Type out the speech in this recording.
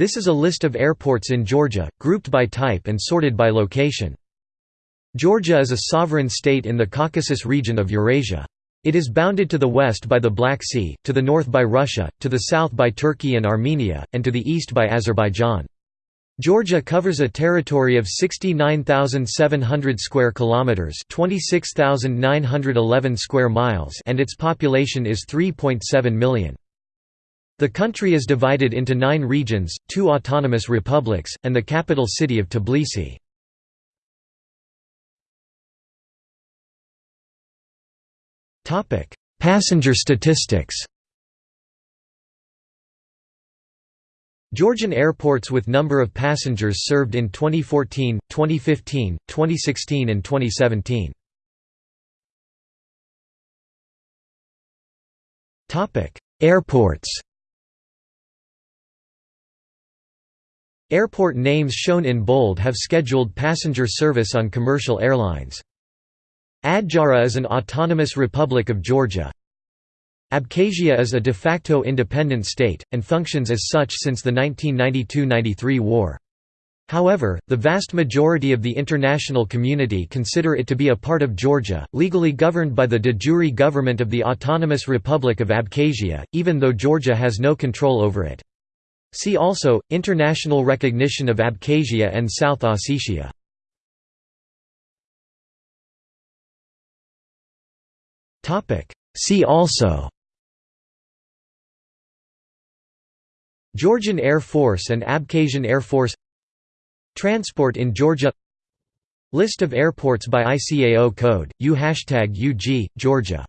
This is a list of airports in Georgia, grouped by type and sorted by location. Georgia is a sovereign state in the Caucasus region of Eurasia. It is bounded to the west by the Black Sea, to the north by Russia, to the south by Turkey and Armenia, and to the east by Azerbaijan. Georgia covers a territory of 69,700 square kilometers, 26,911 square miles, and its population is 3.7 million. The country is divided into 9 regions, 2 autonomous republics, and the capital city of Tbilisi. Passenger statistics. Georgian airports with number of passengers served in 2014, 2015, 2016 and 2017. Topic: Airports. Airport names shown in bold have scheduled passenger service on commercial airlines. Adjara is an autonomous republic of Georgia. Abkhazia is a de facto independent state, and functions as such since the 1992–93 war. However, the vast majority of the international community consider it to be a part of Georgia, legally governed by the de jure government of the Autonomous Republic of Abkhazia, even though Georgia has no control over it. See also, International recognition of Abkhazia and South Ossetia. See also. Georgian Air Force and Abkhazian Air Force. Transport in Georgia. List of airports by ICAO code, U hashtag #UG, Georgia